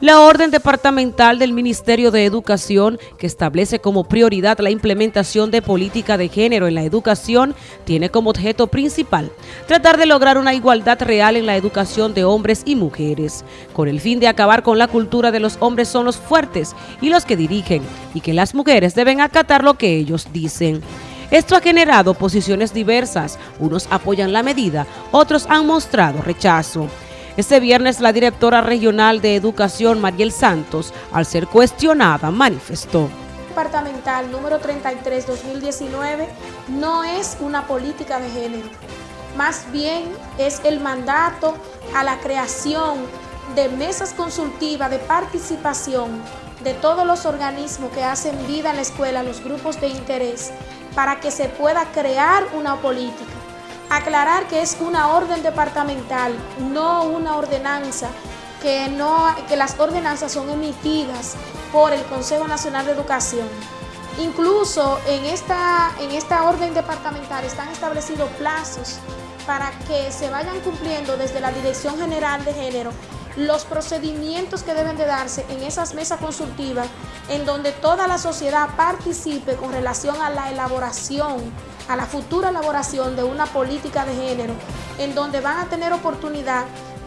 La orden departamental del Ministerio de Educación, que establece como prioridad la implementación de política de género en la educación, tiene como objeto principal tratar de lograr una igualdad real en la educación de hombres y mujeres, con el fin de acabar con la cultura de los hombres son los fuertes y los que dirigen, y que las mujeres deben acatar lo que ellos dicen. Esto ha generado posiciones diversas, unos apoyan la medida, otros han mostrado rechazo. Este viernes la directora regional de Educación, Mariel Santos, al ser cuestionada, manifestó. Departamental número 33-2019 no es una política de género, más bien es el mandato a la creación de mesas consultivas de participación de todos los organismos que hacen vida en la escuela, los grupos de interés, para que se pueda crear una política Aclarar que es una orden departamental, no una ordenanza, que, no, que las ordenanzas son emitidas por el Consejo Nacional de Educación. Incluso en esta, en esta orden departamental están establecidos plazos para que se vayan cumpliendo desde la Dirección General de Género los procedimientos que deben de darse en esas mesas consultivas en donde toda la sociedad participe con relación a la elaboración, a la futura elaboración de una política de género, en donde van a tener oportunidad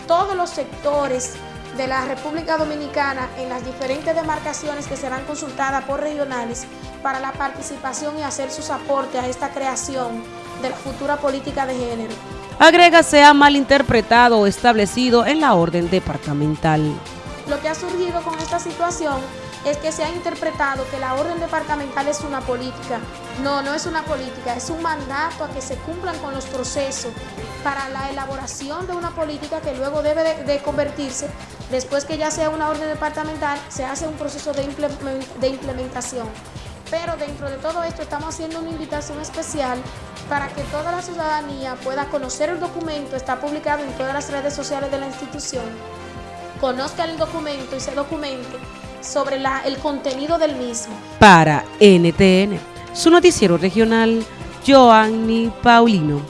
todos los sectores de la República Dominicana en las diferentes demarcaciones que serán consultadas por regionales para la participación y hacer sus aportes a esta creación de la futura política de género. Agrega sea malinterpretado o establecido en la orden departamental. Lo que ha surgido con esta situación es que se ha interpretado que la orden departamental es una política. No, no es una política, es un mandato a que se cumplan con los procesos para la elaboración de una política que luego debe de, convertirse, después que ya sea una orden departamental, se hace un proceso de, de implementación. Pero dentro de todo esto estamos haciendo una invitación especial para que toda la ciudadanía pueda conocer el documento, está publicado en todas las redes sociales de la institución, conozca el documento y se documente sobre el contenido del mismo. Para NTN, su noticiero regional, Joanny Paulino.